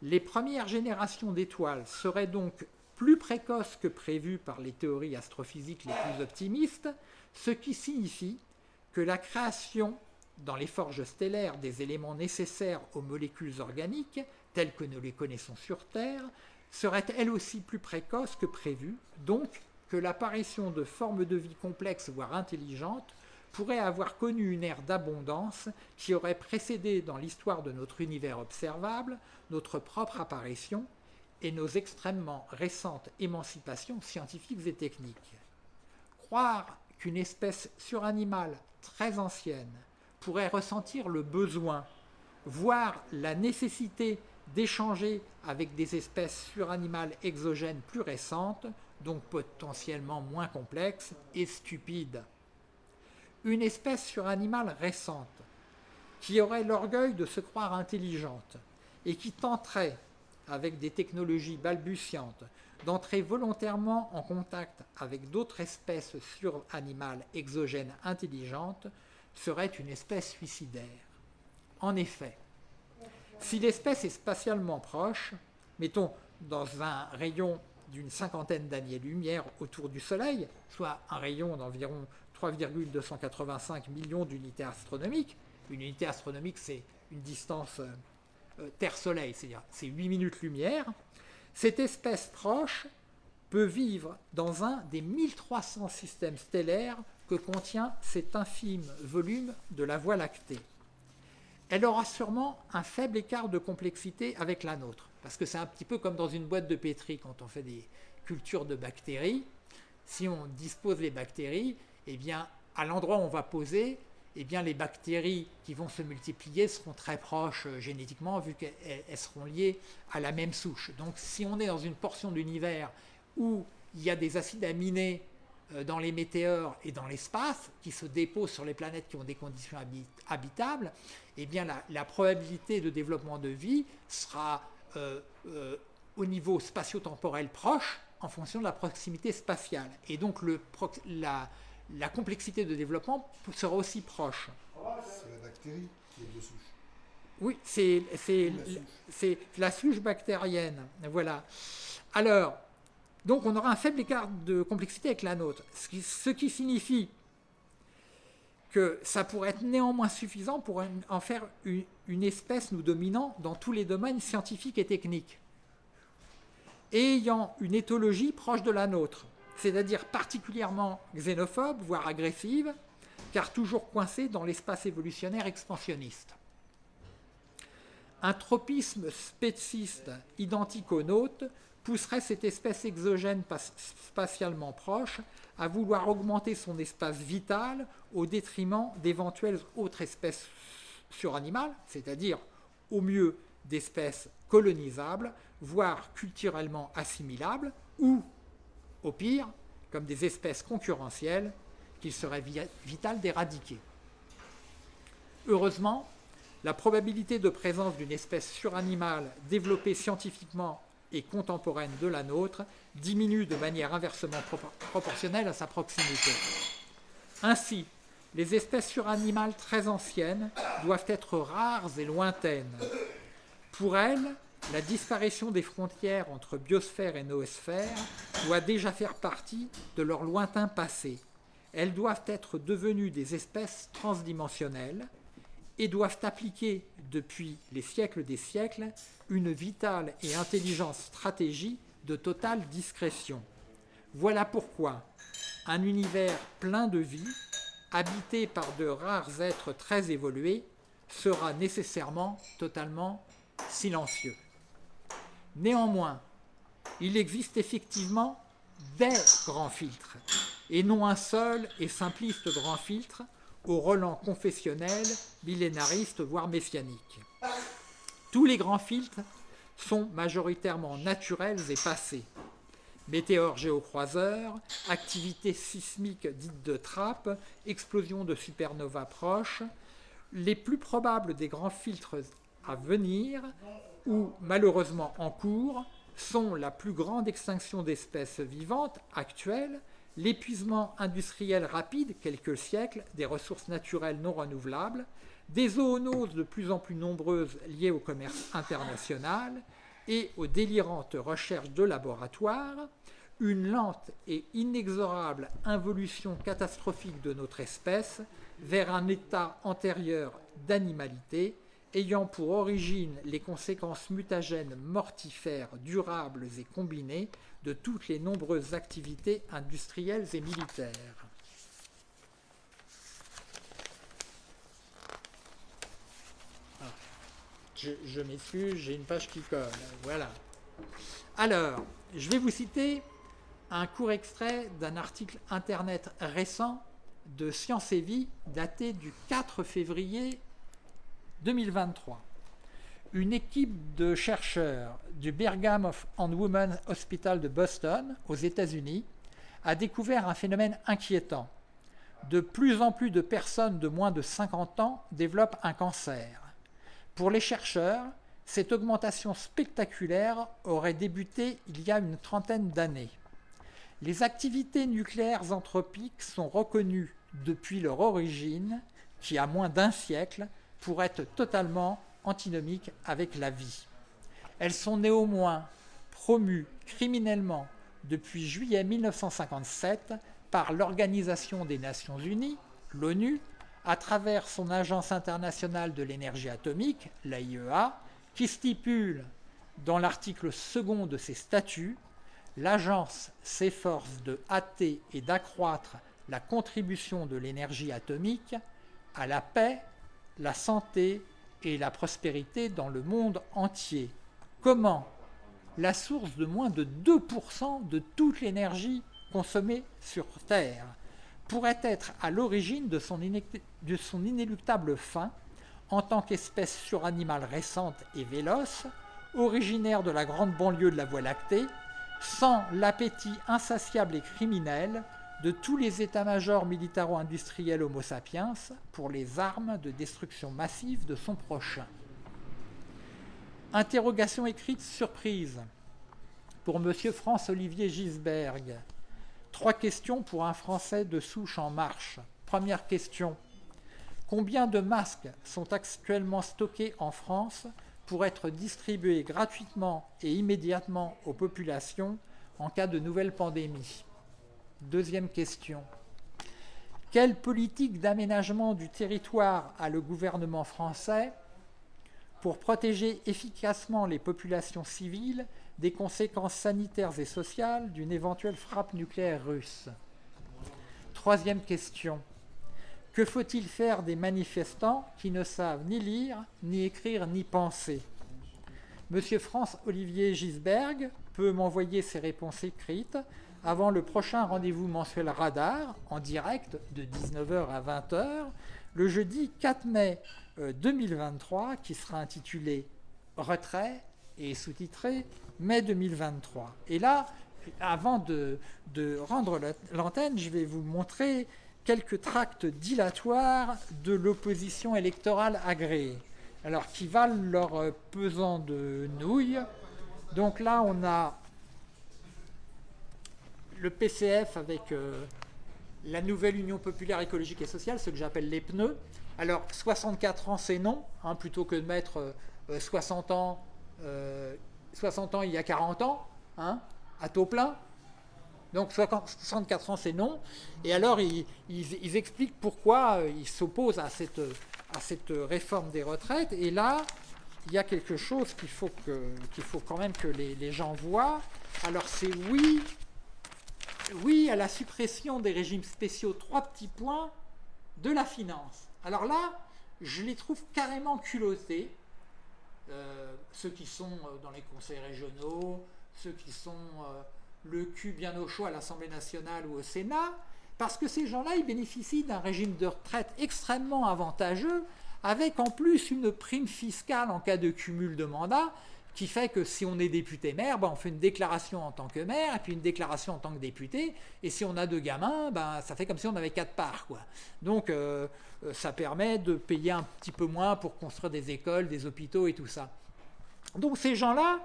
Les premières générations d'étoiles seraient donc plus précoce que prévu par les théories astrophysiques les plus optimistes, ce qui signifie que la création dans les forges stellaires des éléments nécessaires aux molécules organiques, telles que nous les connaissons sur Terre, serait elle aussi plus précoce que prévu, donc que l'apparition de formes de vie complexes, voire intelligentes, pourrait avoir connu une ère d'abondance qui aurait précédé dans l'histoire de notre univers observable notre propre apparition et nos extrêmement récentes émancipations scientifiques et techniques. Croire qu'une espèce suranimale très ancienne pourrait ressentir le besoin, voire la nécessité d'échanger avec des espèces suranimales exogènes plus récentes, donc potentiellement moins complexes, et stupides. Une espèce suranimale récente, qui aurait l'orgueil de se croire intelligente, et qui tenterait, avec des technologies balbutiantes, d'entrer volontairement en contact avec d'autres espèces suranimales exogènes intelligentes, serait une espèce suicidaire. En effet, si l'espèce est spatialement proche, mettons dans un rayon d'une cinquantaine d'années-lumière autour du Soleil, soit un rayon d'environ 3,285 millions d'unités astronomiques, une unité astronomique c'est une distance euh, Terre-Soleil, c'est-à-dire c'est 8 minutes-lumière, cette espèce proche peut vivre dans un des 1300 systèmes stellaires que contient cet infime volume de la Voie lactée. Elle aura sûrement un faible écart de complexité avec la nôtre, parce que c'est un petit peu comme dans une boîte de pétri quand on fait des cultures de bactéries. Si on dispose les bactéries, eh bien, à l'endroit où on va poser, eh les bactéries qui vont se multiplier seront très proches euh, génétiquement, vu qu'elles seront liées à la même souche. Donc, si on est dans une portion d'univers où il y a des acides aminés euh, dans les météores et dans l'espace, qui se déposent sur les planètes qui ont des conditions habitables, eh bien la, probabilité de développement de vie sera euh, au niveau spatio-temporel proche en fonction de la proximité spatiale. Et donc le, la, la, complexité de développement sera aussi proche. C'est la bactérie qui est de souche. Oui, c'est la souche bactérienne. Voilà. Alors, donc on aura un faible écart de complexité avec la nôtre, ce qui, signifie que ça pourrait être néanmoins suffisant pour en faire une, espèce nous dominant dans tous les domaines scientifiques et techniques, ayant une éthologie proche de la nôtre, c'est-à-dire particulièrement xénophobe, voire agressive, car toujours coincée dans l'espace évolutionnaire expansionniste. Un tropisme spéciste identique au nôtre pousserait cette espèce exogène spatialement proche à vouloir augmenter son espace vital au détriment d'éventuelles autres espèces suranimales, c'est-à-dire au mieux d'espèces colonisables, voire culturellement assimilables, ou, au pire, comme des espèces concurrentielles qu'il serait vital d'éradiquer. Heureusement, la probabilité de présence d'une espèce suranimale développée scientifiquement et contemporaine de la nôtre diminue de manière inversement proportionnelle à sa proximité. Ainsi, les espèces suranimales très anciennes doivent être rares et lointaines. Pour elles, la disparition des frontières entre biosphère et noosphère doit déjà faire partie de leur lointain passé. Elles doivent être devenues des espèces transdimensionnelles et doivent appliquer depuis les siècles des siècles une vitale et intelligente stratégie de totale discrétion. Voilà pourquoi un univers plein de vie, habité par de rares êtres très évolués, sera nécessairement totalement silencieux. Néanmoins, il existe effectivement des grands filtres, et non un seul et simpliste grand filtre au relent confessionnel, millénariste, voire messianique. Tous les grands filtres sont majoritairement naturels et passés. Météores géocroiseurs, activités sismiques dites de trappe, explosions de supernovas proches, les plus probables des grands filtres à venir, ou malheureusement en cours, sont la plus grande extinction d'espèces vivantes actuelles, l'épuisement industriel rapide, quelques siècles, des ressources naturelles non renouvelables, des zoonoses de plus en plus nombreuses liées au commerce international, et aux délirantes recherches de laboratoire, une lente et inexorable involution catastrophique de notre espèce vers un état antérieur d'animalité ayant pour origine les conséquences mutagènes mortifères, durables et combinées de toutes les nombreuses activités industrielles et militaires. Ah. Je, m'excuse, j'ai une page qui colle. Voilà. Alors, je vais vous citer un court extrait d'un article internet récent de Science et Vie daté du 4 février 2023. Une équipe de chercheurs du Brigham and Women's Hospital de Boston, aux États-Unis, a découvert un phénomène inquiétant. De plus en plus de personnes de moins de 50 ans développent un cancer. Pour les chercheurs, cette augmentation spectaculaire aurait débuté il y a une trentaine d'années. Les activités nucléaires anthropiques sont reconnues depuis leur origine, qui a moins d'un siècle, pour être totalement antinomiques avec la vie. Elles sont néanmoins promues criminellement depuis juillet 1957 par l'Organisation des Nations Unies, l'ONU, à travers son Agence internationale de l'énergie atomique, l'AIEA, qui stipule dans l'article second de ses statuts l'agence s'efforce de hâter et d'accroître la contribution de l'énergie atomique à la paix, la santé et la prospérité dans le monde entier. Comment La source de moins de 2% de toute l'énergie consommée sur Terre pourrait être à l'origine de, de son, inéluctable fin en tant qu'espèce suranimale récente et véloce, originaire de la grande banlieue de la Voie lactée, sans l'appétit insatiable et criminel de tous les états-majors militaro-industriels Homo sapiens pour les armes de destruction massive de son prochain. Interrogation écrite surprise pour M. France-Olivier Gisberg. Trois questions pour un Français de souche en marche. Première question. Combien de masques sont actuellement stockés en France pour être distribués gratuitement et immédiatement aux populations en cas de nouvelle pandémie? Deuxième question. Quelle politique d'aménagement du territoire a le gouvernement français pour protéger efficacement les populations civiles des conséquences sanitaires et sociales d'une éventuelle frappe nucléaire russe? Troisième question. Que faut-il faire des manifestants qui ne savent ni lire, ni écrire, ni penser? Monsieur France-Olivier Gisberg peut m'envoyer ses réponses écrites avant le prochain rendez-vous mensuel Radar, en direct de 19h à 20h, le jeudi 4 mai 2023, euh, qui sera intitulé Retrait et sous-titré Mai 2023. Et là, avant de, de rendre l'antenne, je vais vous montrer quelques tracts dilatoires de l'opposition électorale agréée, alors qui valent leur pesant de nouilles. Donc là, on a le PCF avec euh, la nouvelle Union populaire écologique et sociale, ce que j'appelle les pneus. Alors, 64 ans, c'est non, hein, plutôt que de mettre 60 euh, ans, 60 euh, ans il y a 40 ans, hein, à taux plein. Donc 64 ans, c'est non. Et alors, ils, expliquent pourquoi euh, ils s'opposent à cette, à cette réforme des retraites. Et là, il y a quelque chose qu'il faut, faut quand même que les, gens voient. Alors c'est oui, oui à la suppression des régimes spéciaux, trois petits points, de la finance. Alors là, je les trouve carrément culottés. Euh, ceux qui sont euh, dans les conseils régionaux, ceux qui sont le cul bien au chaud à l'Assemblée nationale ou au Sénat, parce que ces gens-là, ils bénéficient d'un régime de retraite extrêmement avantageux, avec en plus une prime fiscale en cas de cumul de mandats, qui fait que si on est député maire, ben on fait une déclaration en tant que maire, et puis une déclaration en tant que député, et si on a deux gamins, ben ça fait comme si on avait quatre parts. Quoi. Donc euh, euh, ça permet de payer un petit peu moins pour construire des écoles, des hôpitaux et tout ça. Donc ces gens-là,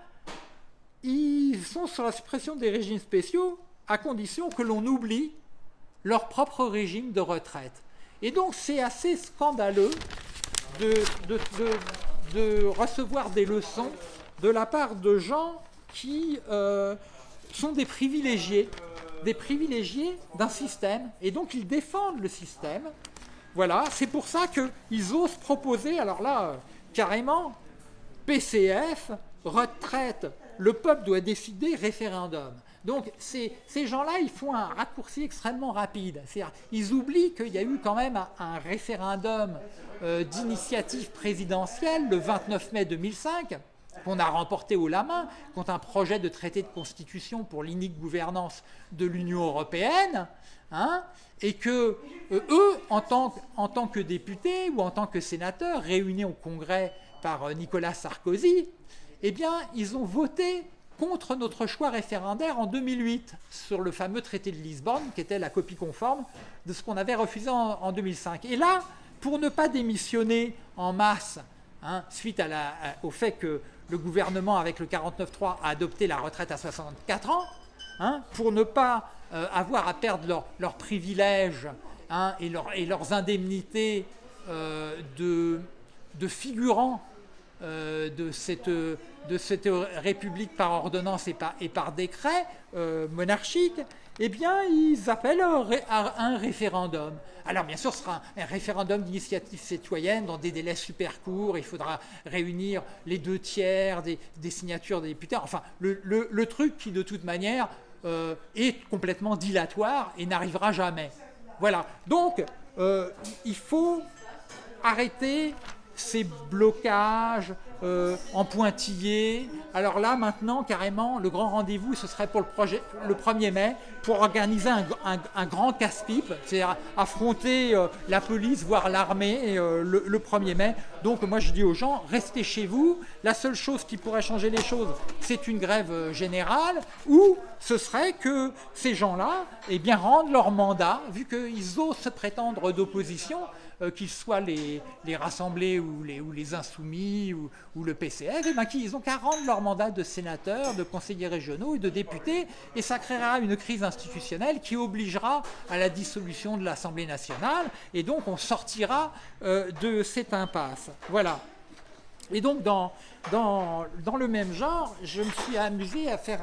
ils sont sur la suppression des régimes spéciaux à condition que l'on oublie leur propre régime de retraite. Et donc c'est assez scandaleux de, de, recevoir des leçons de la part de gens qui euh, sont des privilégiés, des privilégiés d'un système, et donc ils défendent le système. Voilà, c'est pour ça qu'ils osent proposer, alors là, carrément, PCF, retraite, le peuple doit décider, référendum. Donc ces, gens-là, ils font un raccourci extrêmement rapide. Ils oublient qu'il y a eu quand même un, référendum euh, d'initiative présidentielle le 29 mai 2005, qu'on a remporté au la main contre un projet de traité de constitution pour l'inique gouvernance de l'Union européenne, hein, et que euh, eux, en tant, en tant, que députés ou en tant que sénateurs réunis au Congrès par euh, Nicolas Sarkozy, eh bien, ils ont voté contre notre choix référendaire en 2008 sur le fameux traité de Lisbonne, qui était la copie conforme de ce qu'on avait refusé en, 2005. Et là, pour ne pas démissionner en masse, hein, suite au fait que le gouvernement, avec le 49.3, a adopté la retraite à 64 ans, hein, pour ne pas euh, avoir à perdre leurs privilèges hein, et, leurs indemnités euh, de, figurants euh, de, cette, république par ordonnance et par, décret monarchique, eh bien, ils appellent un référendum. Alors, bien sûr, ce sera un, référendum d'initiative citoyenne dans des délais super courts. Il faudra réunir les deux tiers des, signatures des députés. Enfin, le, truc qui, de toute manière, euh, est complètement dilatoire et n'arrivera jamais. Voilà. Donc, euh, il faut arrêter ces blocages euh, en pointillés. Alors là, maintenant, carrément, le grand rendez-vous, ce serait pour le, projet, le 1er mai, pour organiser un, grand casse-pipe, c'est-à-dire affronter euh, la police, voire l'armée euh, le, 1er mai. Donc moi, je dis aux gens, restez chez vous. La seule chose qui pourrait changer les choses, c'est une grève générale, ou ce serait que ces gens-là eh bien, rendent leur mandat, vu qu'ils osent se prétendre d'opposition, euh, qu'ils soient les, rassemblés ou les, ou les insoumis ou, le PCF, eh ben, ils ont qu'à rendre leur mandat de sénateur, de conseillers régionaux et de députés, et ça créera une crise institutionnelle qui obligera à la dissolution de l'Assemblée nationale, et donc on sortira euh, de cette impasse. Voilà. Et donc dans, dans, le même genre, je me suis amusé à faire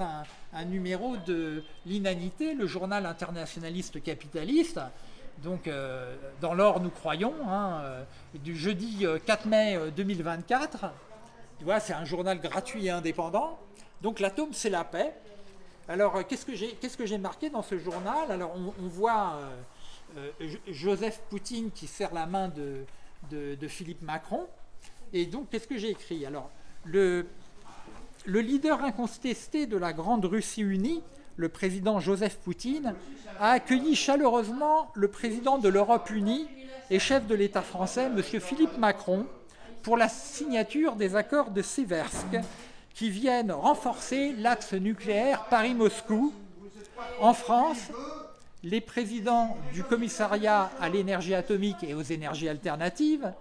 un numéro de l'Inanité, le journal internationaliste capitaliste, donc euh, dans l'or nous croyons, hein, euh, du jeudi 4 euh, mai 2024. Tu vois, c'est un journal gratuit et indépendant. Donc l'atome, c'est la paix. Alors qu'est-ce que j'ai marqué dans ce journal? Alors on, voit Joseph Poutine qui serre la main de, Philippe Macron. Et donc qu'est-ce que j'ai écrit? Alors le leader incontesté de la grande Russie unie le président Joseph Poutine, a accueilli chaleureusement le président de l'Europe unie et chef de l'État français, M. Philippe Macron, pour la signature des accords de Seversk qui viennent renforcer l'axe nucléaire Paris-Moscou. En France, les présidents du commissariat à l'énergie atomique et aux énergies alternatives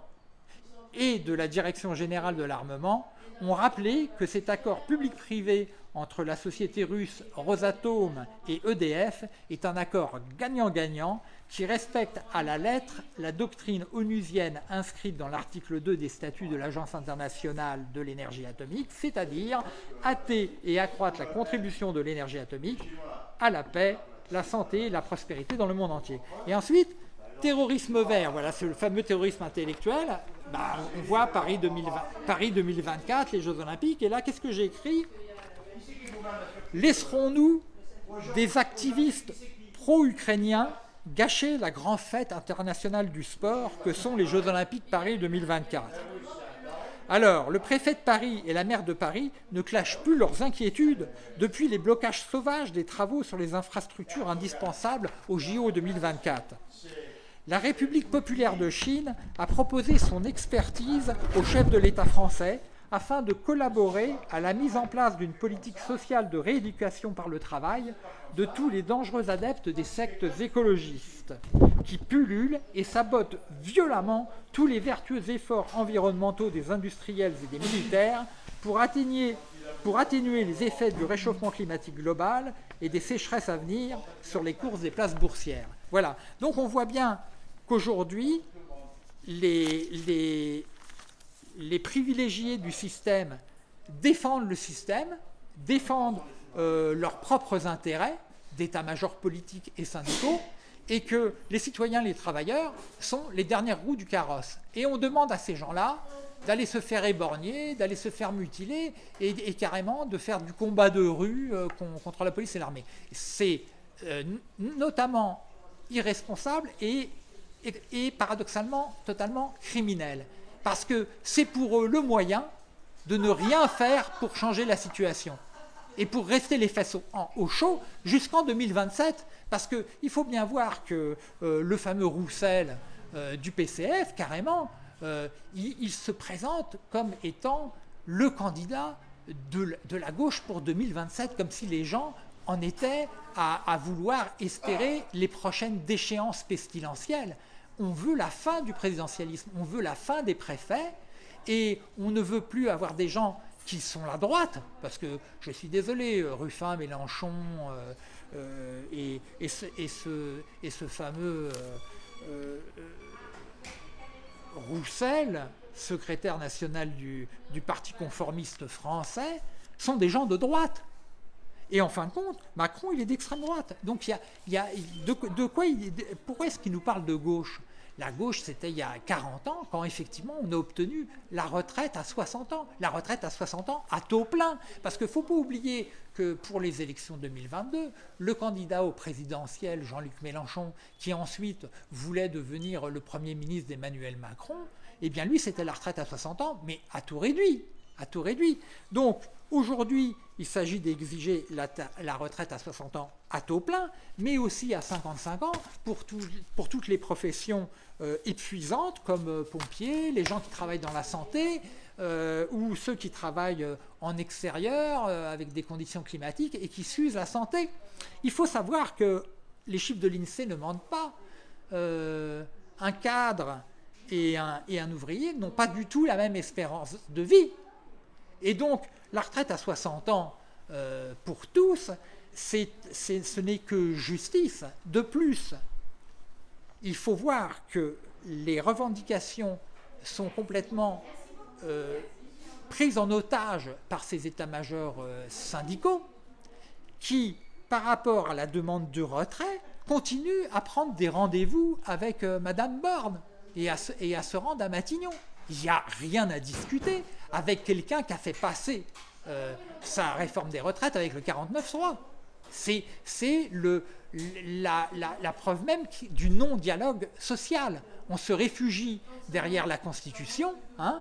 et de la Direction générale de l'armement ont rappelé que cet accord public-privé entre la société russe Rosatom et EDF est un accord gagnant-gagnant qui respecte à la lettre la doctrine onusienne inscrite dans l'article 2 des statuts de l'Agence internationale de l'énergie atomique, c'est-à-dire hâter et accroître la contribution de l'énergie atomique à la paix, la santé et la prospérité dans le monde entier. Et ensuite, terrorisme vert, voilà, c'est le fameux terrorisme intellectuel. Bah, on voit Paris, 2020, Paris 2024, les Jeux Olympiques, et là, qu'est-ce que j'ai écrit? Laisserons-nous des activistes pro-ukrainiens gâcher la grande fête internationale du sport que sont les Jeux Olympiques Paris 2024 alors, le préfet de Paris et la maire de Paris ne clashent plus leurs inquiétudes depuis les blocages sauvages des travaux sur les infrastructures indispensables au JO 2024. La République populaire de Chine a proposé son expertise au chef de l'État français afin de collaborer à la mise en place d'une politique sociale de rééducation par le travail de tous les dangereux adeptes des sectes écologistes qui pullulent et sabotent violemment tous les vertueux efforts environnementaux des industriels et des militaires pour atténuer, les effets du réchauffement climatique global et des sécheresses à venir sur les courses des places boursières. Voilà, donc on voit bien qu'aujourd'hui, les, les, les privilégiés du système défendent le système, défendent euh, leurs propres intérêts d'état-major politique et syndicaux, et que les citoyens, les travailleurs, sont les dernières roues du carrosse. Et on demande à ces gens-là d'aller se faire éborgner, d'aller se faire mutiler, et, carrément de faire du combat de rue euh, contre la police et l'armée. C'est euh, notamment irresponsable et, et, paradoxalement totalement criminel. Parce que c'est pour eux le moyen de ne rien faire pour changer la situation et pour rester les fesses au, chaud jusqu'en 2027. Parce qu'il faut bien voir que euh, le fameux Roussel euh, du PCF, carrément, euh, il, se présente comme étant le candidat de, la gauche pour 2027, comme si les gens en étaient à, vouloir espérer les prochaines déchéances pestilentielles. On veut la fin du présidentialisme, on veut la fin des préfets, et on ne veut plus avoir des gens qui sont la droite, parce que je suis désolé, Ruffin, Mélenchon euh, euh, et, ce, fameux euh, Roussel, secrétaire national du, Parti conformiste français, sont des gens de droite. Et en fin de compte, Macron, il est d'extrême droite. Donc, il y a, de, quoi pourquoi est-ce qu'il nous parle de gauche? La gauche, c'était il y a 40 ans, quand effectivement on a obtenu la retraite à 60 ans. La retraite à 60 ans à taux plein. Parce qu'il ne faut pas oublier que pour les élections 2022, le candidat au présidentiel, Jean-Luc Mélenchon, qui ensuite voulait devenir le Premier ministre d'Emmanuel Macron, eh bien lui, c'était la retraite à 60 ans, mais à tout réduit. À tout réduit. Donc, Aujourd'hui, il s'agit d'exiger la, retraite à 60 ans à taux plein, mais aussi à 55 ans pour, toutes les professions euh, épuisantes comme euh, pompiers, les gens qui travaillent dans la santé euh, ou ceux qui travaillent en extérieur avec des conditions climatiques et qui s'usent la santé. Il faut savoir que les chiffres de l'INSEE ne mentent pas. un cadre et un ouvrier n'ont pas du tout la même espérance de vie. Et donc, la retraite à 60 ans euh, pour tous, ce n'est que justice. De plus, il faut voir que les revendications sont complètement euh, prises en otage par ces états-majors euh, syndicaux qui, par rapport à la demande de retrait, continuent à prendre des rendez-vous avec Madame Borne et à, et à se rendre à Matignon. Il n'y a rien à discuter avec quelqu'un qui a fait passer euh, sa réforme des retraites avec le 49-3. C'est la, la, preuve même du non-dialogue social. On se réfugie derrière la Constitution, hein,